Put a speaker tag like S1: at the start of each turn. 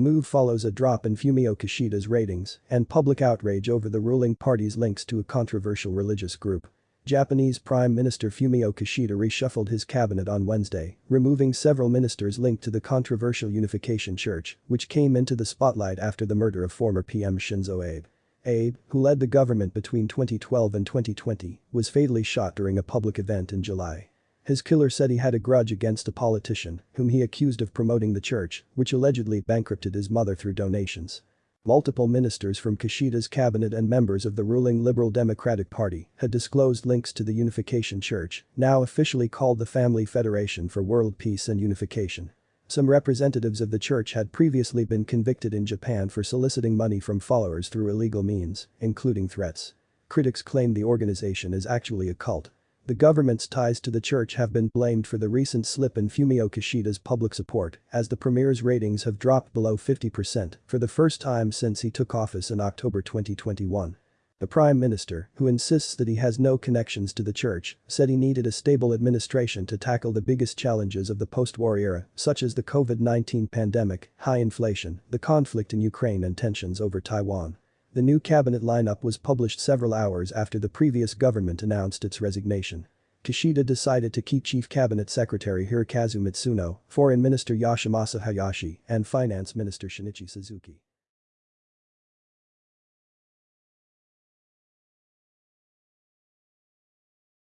S1: move follows a drop in Fumio Kishida's ratings and public outrage over the ruling party's links to a controversial religious group. Japanese Prime Minister Fumio Kishida reshuffled his cabinet on Wednesday, removing several ministers linked to the controversial Unification Church, which came into the spotlight after the murder of former PM Shinzo Abe. Abe, who led the government between 2012 and 2020, was fatally shot during a public event in July. His killer said he had a grudge against a politician, whom he accused of promoting the church, which allegedly bankrupted his mother through donations. Multiple ministers from Kishida's cabinet and members of the ruling Liberal Democratic Party had disclosed links to the Unification Church, now officially called the Family Federation for World Peace and Unification. Some representatives of the church had previously been convicted in Japan for soliciting money from followers through illegal means, including threats. Critics claim the organization is actually a cult, the government's ties to the church have been blamed for the recent slip in Fumio Kishida's public support as the premier's ratings have dropped below 50% for the first time since he took office in October 2021. The prime minister, who insists that he has no connections to the church, said he needed a stable administration to tackle the biggest challenges of the post-war era, such as the COVID-19 pandemic, high inflation, the conflict in Ukraine and tensions over Taiwan. The new cabinet lineup was published several hours after the previous government announced its resignation. Kishida decided to keep Chief Cabinet Secretary Hirokazu Matsuno, Foreign Minister Yoshimasa Hayashi, and Finance Minister Shinichi Suzuki.